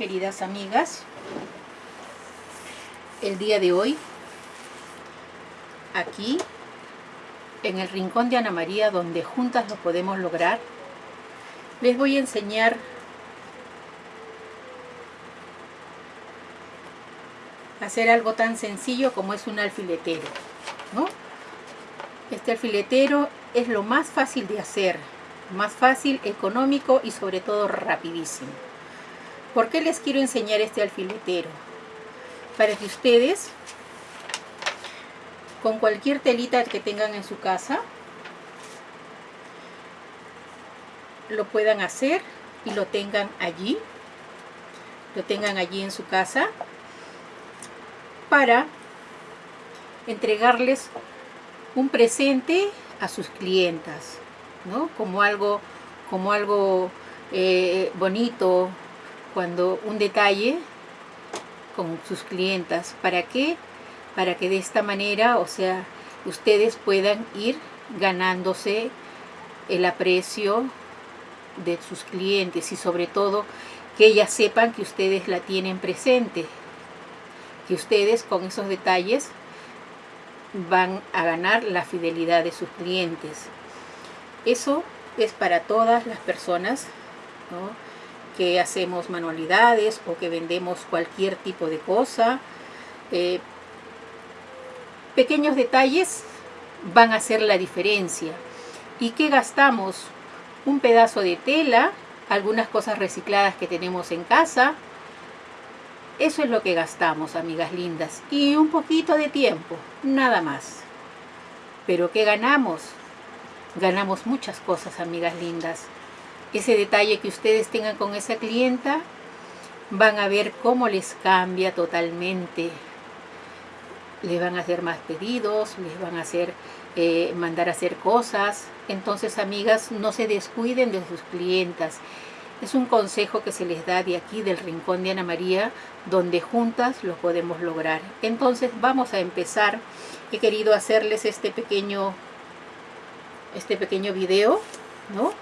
queridas amigas. El día de hoy, aquí, en el rincón de Ana María, donde juntas lo podemos lograr, les voy a enseñar hacer algo tan sencillo como es un alfiletero, ¿no? Este alfiletero es lo más fácil de hacer, más fácil, económico y sobre todo rapidísimo. ¿Por qué les quiero enseñar este alfiletero? Para que ustedes, con cualquier telita que tengan en su casa, lo puedan hacer y lo tengan allí, lo tengan allí en su casa, para entregarles un presente a sus clientas, ¿no? Como algo, como algo eh, bonito, cuando un detalle con sus clientas. ¿Para qué? Para que de esta manera, o sea, ustedes puedan ir ganándose el aprecio de sus clientes y sobre todo que ellas sepan que ustedes la tienen presente, que ustedes con esos detalles van a ganar la fidelidad de sus clientes. Eso es para todas las personas que hacemos manualidades o que vendemos cualquier tipo de cosa. Eh, pequeños detalles van a hacer la diferencia. ¿Y qué gastamos? Un pedazo de tela, algunas cosas recicladas que tenemos en casa. Eso es lo que gastamos, amigas lindas. Y un poquito de tiempo, nada más. ¿Pero qué ganamos? Ganamos muchas cosas, amigas lindas ese detalle que ustedes tengan con esa clienta, van a ver cómo les cambia totalmente. Les van a hacer más pedidos, les van a hacer eh, mandar a hacer cosas. Entonces, amigas, no se descuiden de sus clientas. Es un consejo que se les da de aquí, del Rincón de Ana María, donde juntas lo podemos lograr. Entonces, vamos a empezar. He querido hacerles este pequeño, este pequeño video, ¿no?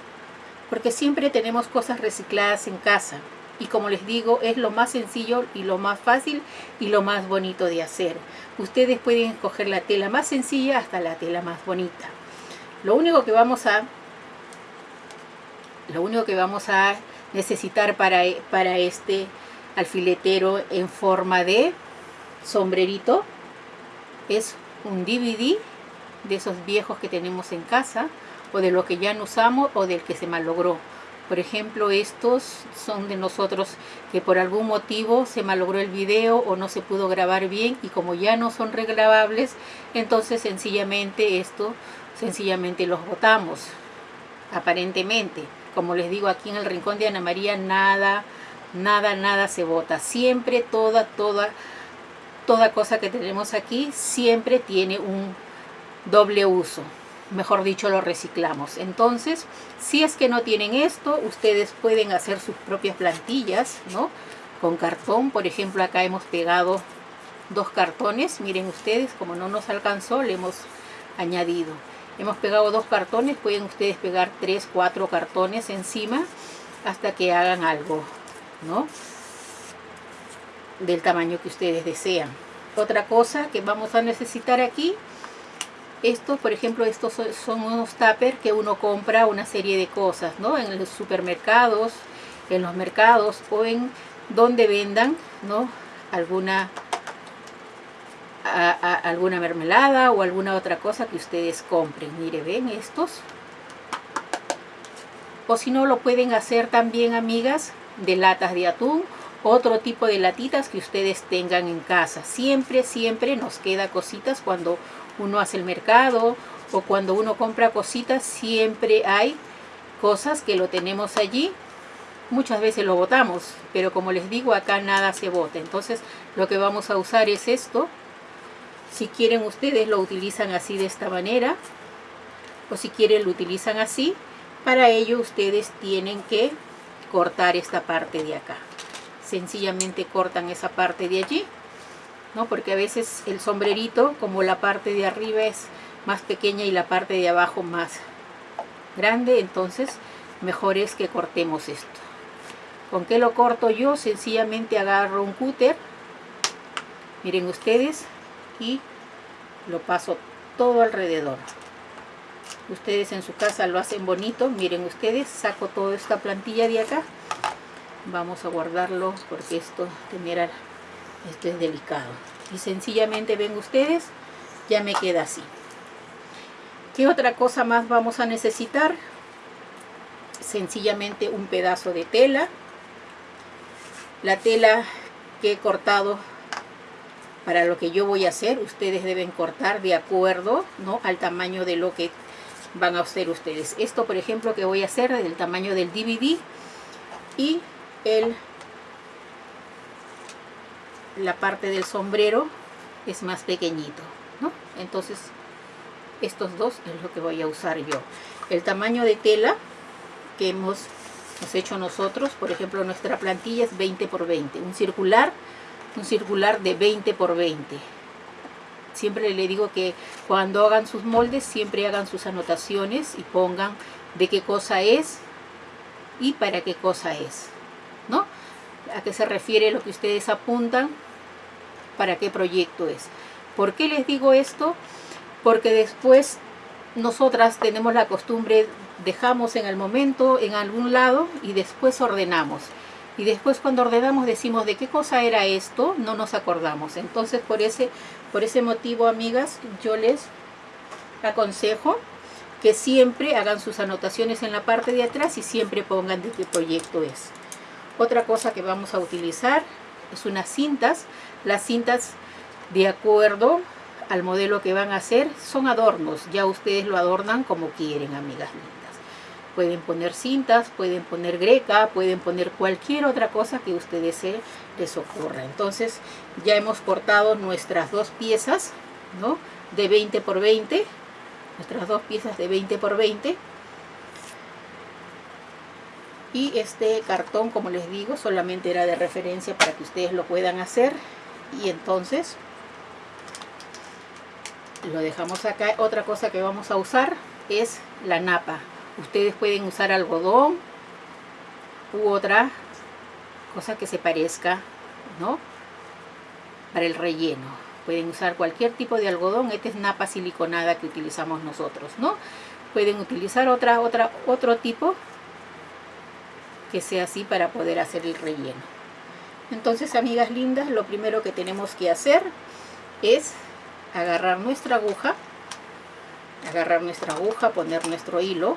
Porque siempre tenemos cosas recicladas en casa. Y como les digo es lo más sencillo y lo más fácil y lo más bonito de hacer. Ustedes pueden escoger la tela más sencilla hasta la tela más bonita. Lo único que vamos a lo único que vamos a necesitar para, para este alfiletero en forma de sombrerito es un DVD de esos viejos que tenemos en casa o de lo que ya no usamos o del que se malogró. Por ejemplo, estos son de nosotros que por algún motivo se malogró el video o no se pudo grabar bien y como ya no son regrabables, entonces sencillamente esto, sencillamente los botamos, aparentemente. Como les digo aquí en el rincón de Ana María, nada, nada, nada se bota. Siempre toda, toda, toda cosa que tenemos aquí, siempre tiene un doble uso mejor dicho lo reciclamos. Entonces si es que no tienen esto ustedes pueden hacer sus propias plantillas no con cartón por ejemplo acá hemos pegado dos cartones. Miren ustedes como no nos alcanzó le hemos añadido. Hemos pegado dos cartones pueden ustedes pegar tres cuatro cartones encima hasta que hagan algo no del tamaño que ustedes desean. Otra cosa que vamos a necesitar aquí estos, por ejemplo, estos son unos tupper que uno compra una serie de cosas, ¿no? En los supermercados, en los mercados o en donde vendan, ¿no? Alguna, alguna mermelada o alguna otra cosa que ustedes compren. Mire, ven estos. O si no, lo pueden hacer también, amigas, de latas de atún otro tipo de latitas que ustedes tengan en casa. Siempre, siempre nos queda cositas cuando uno hace el mercado o cuando uno compra cositas, siempre hay cosas que lo tenemos allí. Muchas veces lo botamos, pero como les digo, acá nada se bota. Entonces lo que vamos a usar es esto. Si quieren ustedes lo utilizan así de esta manera, o si quieren lo utilizan así. Para ello ustedes tienen que cortar esta parte de acá. Sencillamente cortan esa parte de allí ¿no? Porque a veces el sombrerito, como la parte de arriba es más pequeña y la parte de abajo más grande, entonces mejor es que cortemos esto. ¿Con qué lo corto yo? Sencillamente agarro un cúter, miren ustedes, y lo paso todo alrededor. Ustedes en su casa lo hacen bonito, miren ustedes, saco toda esta plantilla de acá. Vamos a guardarlo porque esto, mira, esto es delicado. Y sencillamente ven ustedes, ya me queda así. ¿Qué otra cosa más vamos a necesitar? Sencillamente un pedazo de tela la tela que he cortado para lo que yo voy a hacer, ustedes deben cortar de acuerdo ¿no? al tamaño de lo que van a hacer ustedes. Esto, por ejemplo, que voy a hacer del tamaño del DVD y el, la parte del sombrero es más pequeñito. ¿no? Entonces, estos dos es lo que voy a usar yo. El tamaño de tela que hemos hecho nosotros. Por ejemplo, nuestra plantilla es 20 por 20. Un circular, un circular de 20 por 20. Siempre le digo que cuando hagan sus moldes, siempre hagan sus anotaciones y pongan de qué cosa es y para qué cosa es. ¿No? ¿A qué se refiere lo que ustedes apuntan? ¿Para qué proyecto es? ¿Por qué les digo esto? Porque después nosotras tenemos la costumbre dejamos en el momento en algún lado y después ordenamos. Y después cuando ordenamos decimos de qué cosa era esto, no nos acordamos. Entonces por ese, por ese motivo, amigas, yo les aconsejo que siempre hagan sus anotaciones en la parte de atrás y siempre pongan de qué proyecto es. Otra cosa que vamos a utilizar es unas cintas. Las cintas de acuerdo al modelo que van a hacer son adornos. Ya ustedes lo adornan como quieren, amigas pueden poner cintas, pueden poner greca, pueden poner cualquier otra cosa que ustedes se les ocurra. Entonces ya hemos cortado nuestras dos piezas, ¿no? De 20 por 20, nuestras dos piezas de 20 por 20. Y este cartón, como les digo, solamente era de referencia para que ustedes lo puedan hacer. Y entonces lo dejamos acá. Otra cosa que vamos a usar es la napa. Ustedes pueden usar algodón u otra cosa que se parezca, ¿no? Para el relleno. Pueden usar cualquier tipo de algodón. Esta es napa siliconada que utilizamos nosotros, ¿no? Pueden utilizar otra, otra, otro tipo que sea así para poder hacer el relleno. Entonces, amigas lindas, lo primero que tenemos que hacer es agarrar nuestra aguja, agarrar nuestra aguja, poner nuestro hilo,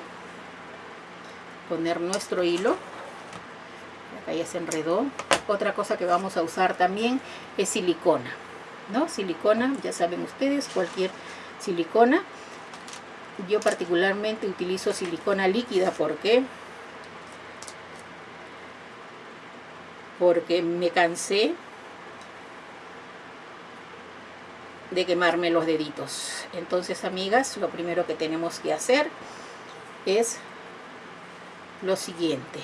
poner nuestro hilo. Acá ya se enredó. Otra cosa que vamos a usar también es silicona no silicona ya saben ustedes cualquier silicona. Yo particularmente utilizo silicona líquida porque porque me cansé de quemarme los deditos entonces amigas lo primero que tenemos que hacer es lo siguiente.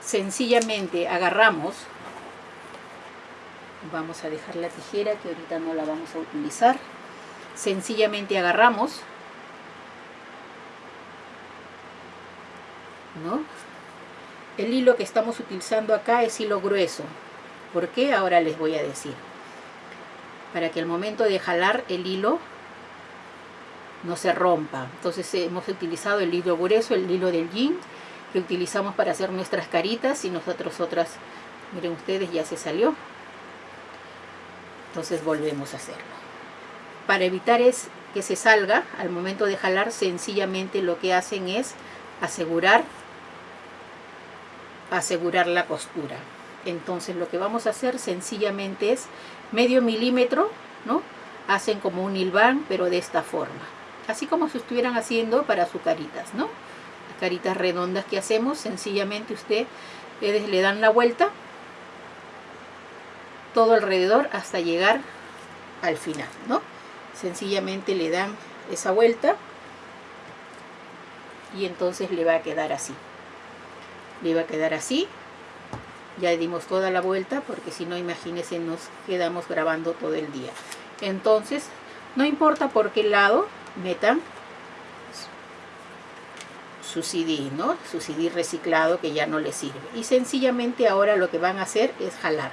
Sencillamente agarramos, vamos a dejar la tijera que ahorita no la vamos a utilizar. Sencillamente agarramos, ¿no? El hilo que estamos utilizando acá es hilo grueso. ¿Por qué? Ahora les voy a decir. Para que al momento de jalar el hilo no se rompa. Entonces hemos utilizado el hilo grueso, el hilo del jean que utilizamos para hacer nuestras caritas y nosotros otras, miren ustedes, ya se salió. Entonces volvemos a hacerlo. Para evitar es que se salga, al momento de jalar, sencillamente lo que hacen es asegurar, asegurar la costura. Entonces lo que vamos a hacer sencillamente es medio milímetro, ¿no? Hacen como un hilván, pero de esta forma. Así como si estuvieran haciendo para sus caritas, ¿no? caritas redondas que hacemos, sencillamente usted le dan la vuelta todo alrededor hasta llegar al final, ¿no? Sencillamente le dan esa vuelta y entonces le va a quedar así. Le va a quedar así. Ya dimos toda la vuelta porque si no, imagínense, nos quedamos grabando todo el día. Entonces, no importa por qué lado metan su CD, ¿no? Su CD reciclado que ya no les sirve. Y sencillamente ahora lo que van a hacer es jalar.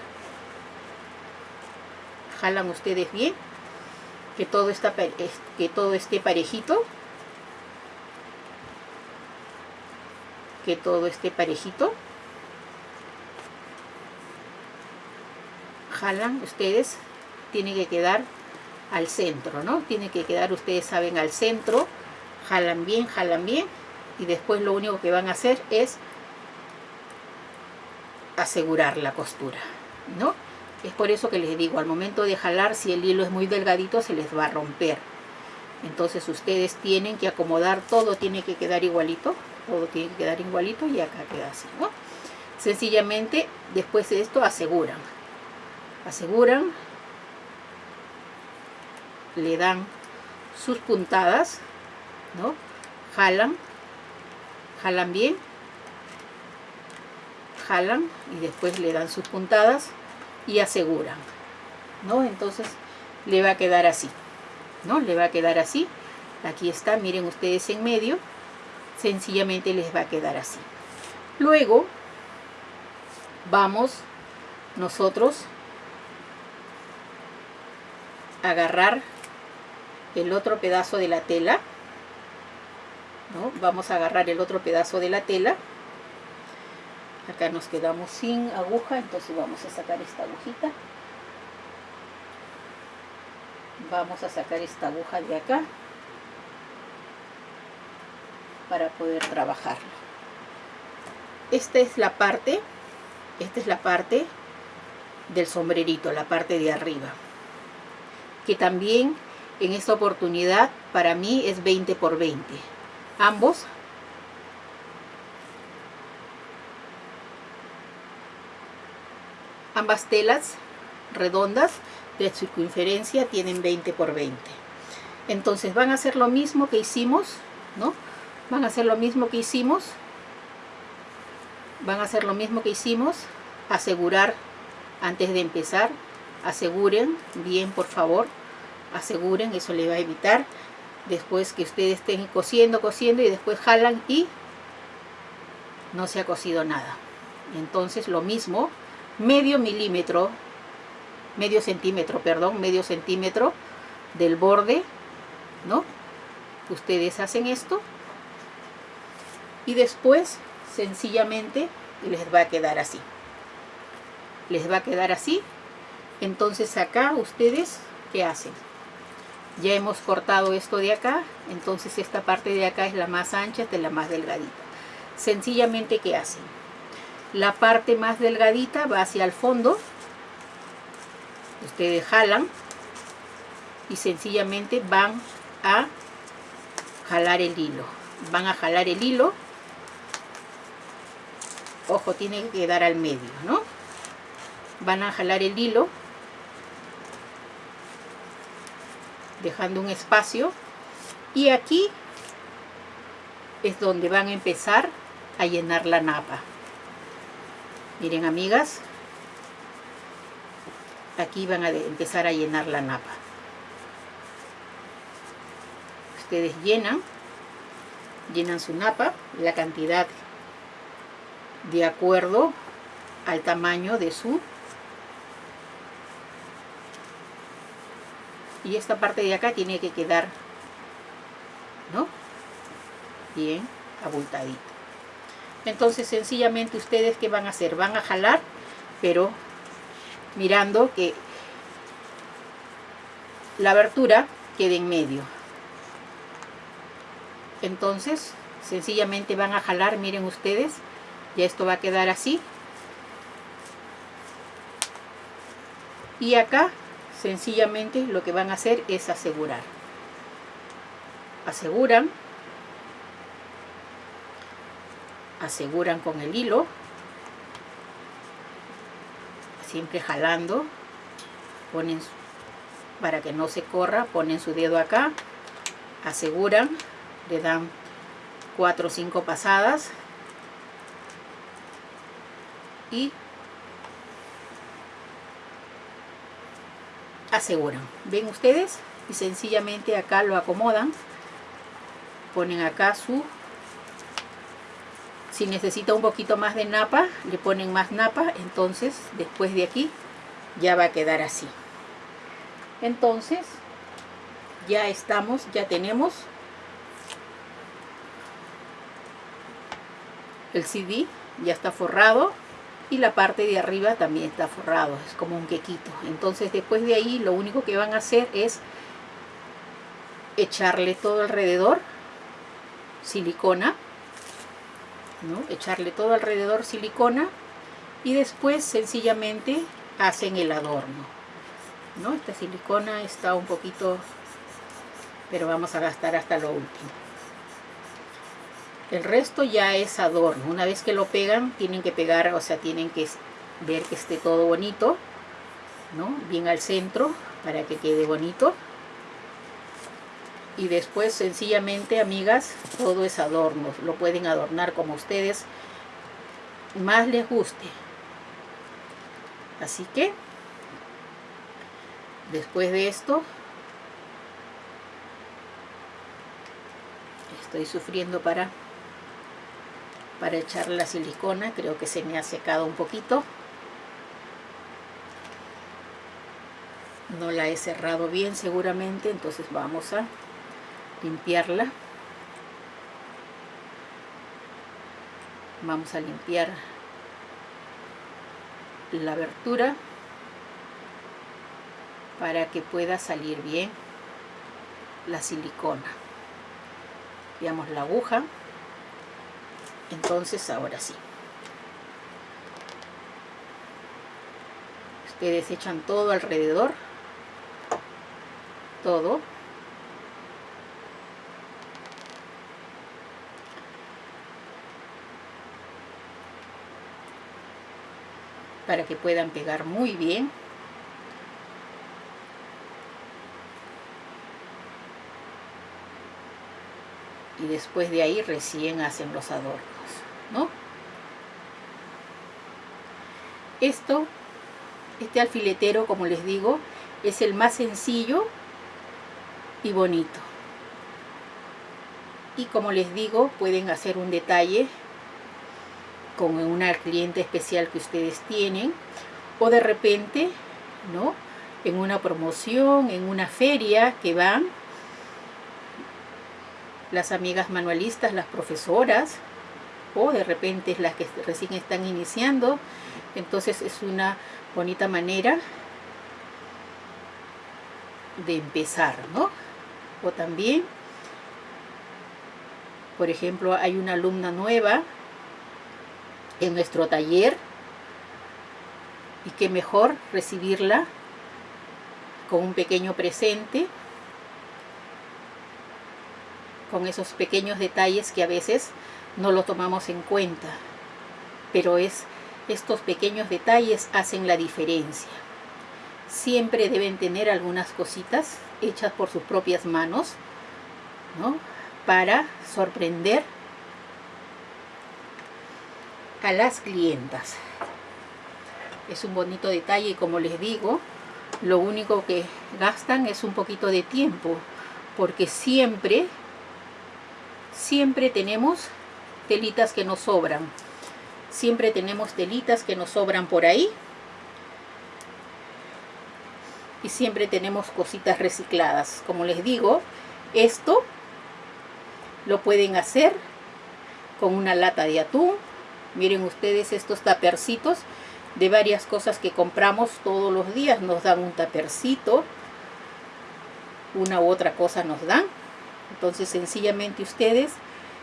Jalan ustedes bien, que todo, está, que todo esté parejito. Que todo esté parejito. Jalan ustedes, tiene que quedar al centro, ¿no? Tiene que quedar, ustedes saben, al centro. Jalan bien, jalan bien y después lo único que van a hacer es asegurar la costura, ¿no? Es por eso que les digo, al momento de jalar, si el hilo es muy delgadito, se les va a romper. Entonces ustedes tienen que acomodar, todo tiene que quedar igualito, todo tiene que quedar igualito y acá queda así, ¿no? Sencillamente, después de esto, aseguran. Aseguran, le dan sus puntadas, ¿no? Jalan jalan bien jalan y después le dan sus puntadas y aseguran ¿no? entonces le va a quedar así ¿no? le va a quedar así aquí está, miren ustedes en medio sencillamente les va a quedar así luego vamos nosotros a agarrar el otro pedazo de la tela Vamos a agarrar el otro pedazo de la tela. Acá nos quedamos sin aguja, entonces vamos a sacar esta agujita. Vamos a sacar esta aguja de acá para poder trabajarlo. Esta es la parte, esta es la parte del sombrerito, la parte de arriba. Que también en esta oportunidad para mí es 20 por 20 ambos ambas telas redondas de circunferencia tienen 20 por 20 entonces van a hacer lo mismo que hicimos no van a hacer lo mismo que hicimos. Van a hacer lo mismo que hicimos. Asegurar antes de empezar. Aseguren bien por favor. Aseguren eso le va a evitar. Después que ustedes estén cosiendo, cosiendo y después jalan y no se ha cosido nada. Entonces lo mismo, medio milímetro, medio centímetro, perdón, medio centímetro del borde, ¿no? Ustedes hacen esto y después sencillamente les va a quedar así. Les va a quedar así. Entonces acá ustedes, ¿qué hacen? ya hemos cortado esto de acá entonces esta parte de acá es la más ancha esta es la más delgadita sencillamente ¿qué hacen? la parte más delgadita va hacia el fondo ustedes jalan y sencillamente van a jalar el hilo van a jalar el hilo ojo tiene que quedar al medio ¿no? van a jalar el hilo dejando un espacio y aquí es donde van a empezar a llenar la napa miren amigas aquí van a empezar a llenar la napa ustedes llenan llenan su napa la cantidad de acuerdo al tamaño de su y esta parte de acá tiene que quedar ¿no? bien abultadito entonces sencillamente ustedes qué van a hacer van a jalar pero mirando que la abertura quede en medio. Entonces sencillamente van a jalar miren ustedes ya esto va a quedar así. Y acá sencillamente lo que van a hacer es asegurar. Aseguran. Aseguran con el hilo. Siempre jalando. Ponen para que no se corra ponen su dedo acá. Aseguran. Le dan cuatro o cinco pasadas y aseguran. ¿Ven ustedes? Y sencillamente acá lo acomodan. Ponen acá su si necesita un poquito más de napa le ponen más napa entonces después de aquí ya va a quedar así entonces ya estamos ya tenemos el CD ya está forrado y la parte de arriba también está forrado, es como un quequito. Entonces después de ahí lo único que van a hacer es echarle todo alrededor silicona, ¿no? echarle todo alrededor silicona y después sencillamente hacen el adorno. ¿no? Esta silicona está un poquito, pero vamos a gastar hasta lo último. El resto ya es adorno. Una vez que lo pegan, tienen que pegar, o sea, tienen que ver que esté todo bonito, ¿no? Bien al centro para que quede bonito. Y después, sencillamente, amigas, todo es adorno. Lo pueden adornar como ustedes más les guste. Así que, después de esto, estoy sufriendo para para echar la silicona creo que se me ha secado un poquito. No la he cerrado bien seguramente entonces vamos a limpiarla. Vamos a limpiar la abertura para que pueda salir bien la silicona. Veamos la aguja entonces ahora sí. Ustedes echan todo alrededor. Todo. Para que puedan pegar muy bien y después de ahí recién hacen los adornos, ¿no? Esto, este alfiletero, como les digo, es el más sencillo y bonito. Y como les digo, pueden hacer un detalle con una cliente especial que ustedes tienen o de repente, ¿no? En una promoción, en una feria que van las amigas manualistas, las profesoras, o de repente las que recién están iniciando. Entonces es una bonita manera de empezar, ¿no? O también, por ejemplo, hay una alumna nueva en nuestro taller y qué mejor recibirla con un pequeño presente con esos pequeños detalles que a veces no lo tomamos en cuenta. Pero es estos pequeños detalles hacen la diferencia. Siempre deben tener algunas cositas hechas por sus propias manos, ¿no? Para sorprender a las clientas. Es un bonito detalle y como les digo, lo único que gastan es un poquito de tiempo, porque siempre siempre tenemos telitas que nos sobran. Siempre tenemos telitas que nos sobran por ahí. Y siempre tenemos cositas recicladas. Como les digo, esto lo pueden hacer con una lata de atún. Miren ustedes estos tapercitos de varias cosas que compramos todos los días. Nos dan un tapercito. Una u otra cosa nos dan entonces sencillamente ustedes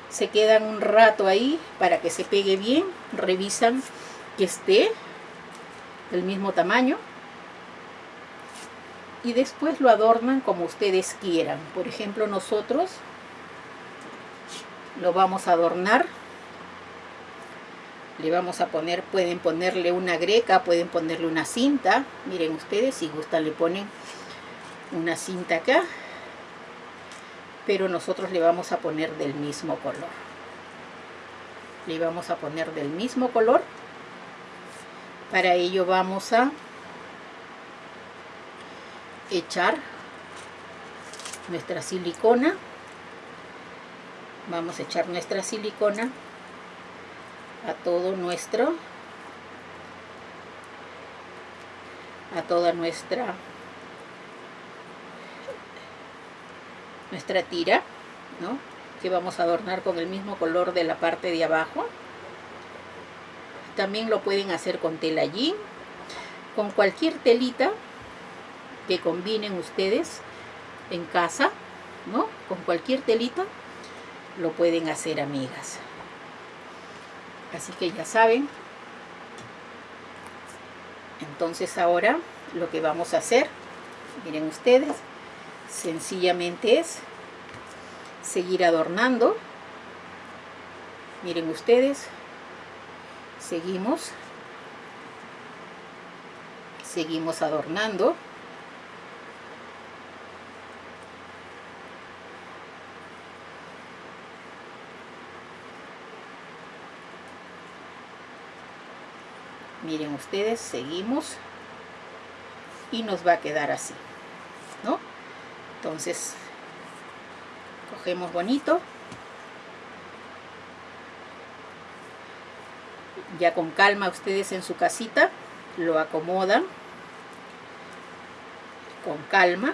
se quedan un rato ahí para que se pegue bien, revisan que esté del mismo tamaño y después lo adornan como ustedes quieran. Por ejemplo, nosotros lo vamos a adornar. Le vamos a poner, pueden ponerle una greca, pueden ponerle una cinta. Miren ustedes, si gustan le ponen una cinta acá pero nosotros le vamos a poner del mismo color. Le vamos a poner del mismo color. Para ello vamos a echar nuestra silicona. Vamos a echar nuestra silicona a todo nuestro a toda nuestra nuestra tira ¿no? que vamos a adornar con el mismo color de la parte de abajo también lo pueden hacer con tela jean con cualquier telita que combinen ustedes en casa ¿no? con cualquier telita lo pueden hacer amigas así que ya saben entonces ahora lo que vamos a hacer miren ustedes sencillamente es seguir adornando miren ustedes seguimos seguimos adornando miren ustedes seguimos y nos va a quedar así ¿no? Entonces cogemos bonito. Ya con calma ustedes en su casita lo acomodan con calma.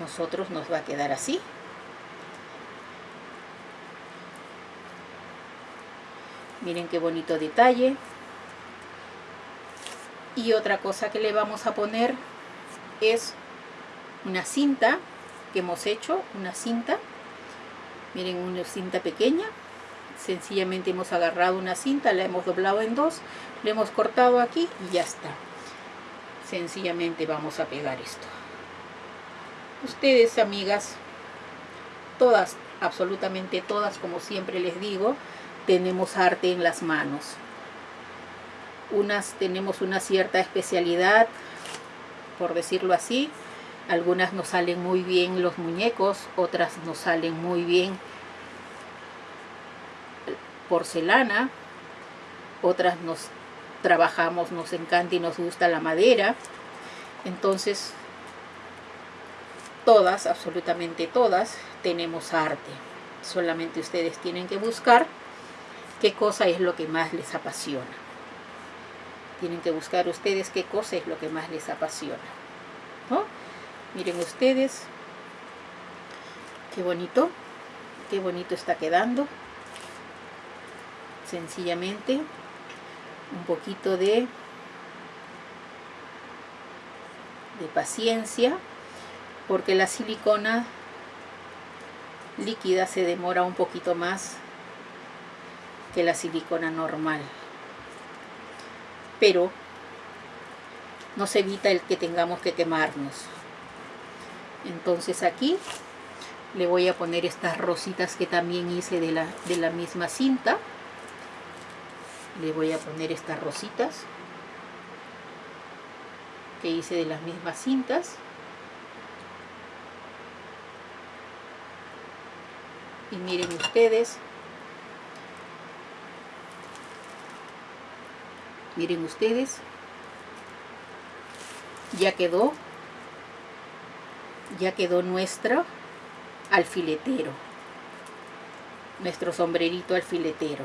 Nosotros nos va a quedar así. Miren qué bonito detalle. Y otra cosa que le vamos a poner es una cinta que hemos hecho una cinta. Miren una cinta pequeña. Sencillamente hemos agarrado una cinta la hemos doblado en dos le hemos cortado aquí y ya está. Sencillamente vamos a pegar esto. Ustedes amigas todas absolutamente todas como siempre les digo tenemos arte en las manos. Unas tenemos una cierta especialidad, por decirlo así. Algunas nos salen muy bien los muñecos, otras nos salen muy bien porcelana, otras nos trabajamos, nos encanta y nos gusta la madera. Entonces, todas, absolutamente todas, tenemos arte. Solamente ustedes tienen que buscar qué cosa es lo que más les apasiona. Tienen que buscar ustedes qué cosa es lo que más les apasiona. ¿no? Miren ustedes, qué bonito, qué bonito está quedando. Sencillamente, un poquito de, de paciencia, porque la silicona líquida se demora un poquito más que la silicona normal. Pero no se evita el que tengamos que quemarnos. Entonces aquí le voy a poner estas rositas que también hice de la, de la misma cinta. Le voy a poner estas rositas que hice de las mismas cintas. Y miren ustedes, miren ustedes. Ya quedó. Ya quedó nuestro alfiletero. Nuestro sombrerito alfiletero.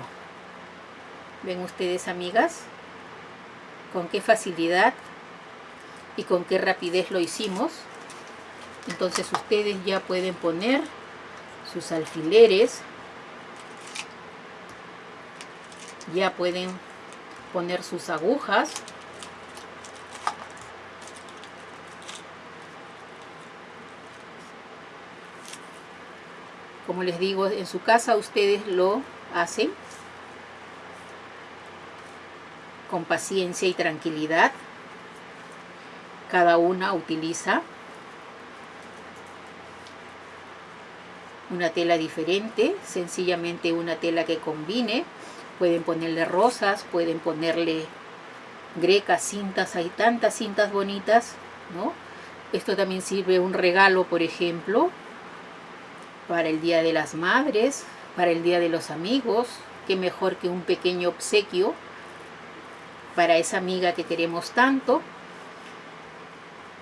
Ven ustedes amigas con qué facilidad y con qué rapidez lo hicimos. Entonces ustedes ya pueden poner sus alfileres. Ya pueden poner sus agujas. Como les digo, en su casa ustedes lo hacen con paciencia y tranquilidad. Cada una utiliza una tela diferente, sencillamente una tela que combine pueden ponerle rosas, pueden ponerle grecas, cintas, hay tantas cintas bonitas, ¿no? Esto también sirve un regalo, por ejemplo, para el Día de las Madres, para el Día de los Amigos, qué mejor que un pequeño obsequio para esa amiga que queremos tanto,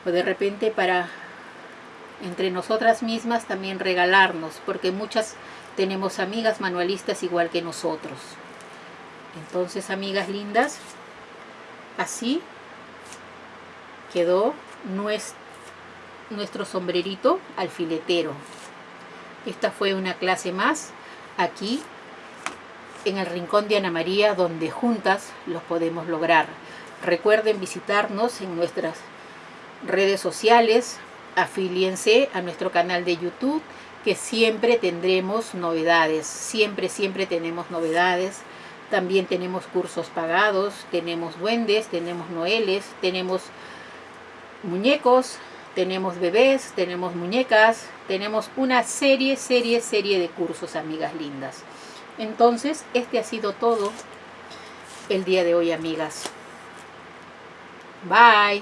o de repente para entre nosotras mismas también regalarnos, porque muchas tenemos amigas manualistas igual que nosotros. Entonces, amigas lindas, así quedó nuestro sombrerito alfiletero. Esta fue una clase más aquí en el Rincón de Ana María, donde juntas los podemos lograr. Recuerden visitarnos en nuestras redes sociales, afíliense a nuestro canal de YouTube, que siempre tendremos novedades, siempre, siempre tenemos novedades. También tenemos cursos pagados, tenemos duendes, tenemos noeles, tenemos muñecos, tenemos bebés, tenemos muñecas, tenemos una serie, serie, serie de cursos, amigas lindas. Entonces, este ha sido todo el día de hoy, amigas. Bye.